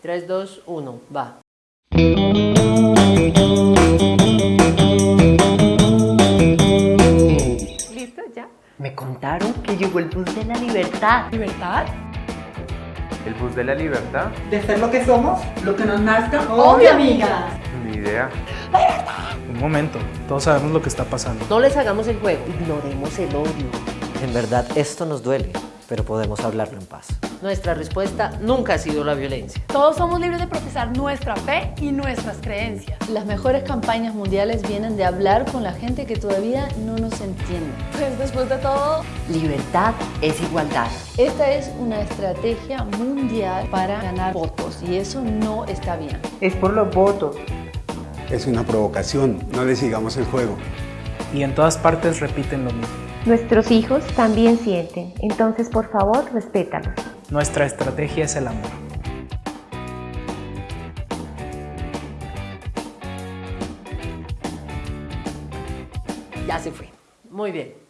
3, 2, 1, va. ¿Listo? ¿Ya? Me contaron que llegó el bus de la libertad. ¿Libertad? ¿El bus de la libertad? de ser lo que somos, lo que nos nazca. Obvio, amigas. Ni idea. Un momento, todos sabemos lo que está pasando. No les hagamos el juego, ignoremos el odio. En verdad, esto nos duele, pero podemos hablarlo en paz. Nuestra respuesta nunca ha sido la violencia. Todos somos libres de profesar nuestra fe y nuestras creencias. Las mejores campañas mundiales vienen de hablar con la gente que todavía no nos entiende. Pues después de todo, Libertad es igualdad. Esta es una estrategia mundial para ganar votos y eso no está bien. Es por los votos. Es una provocación, no le sigamos el juego. Y en todas partes repiten lo mismo. Nuestros hijos también sienten, entonces por favor respétalos. Nuestra estrategia es el amor. Ya se fue. Muy bien.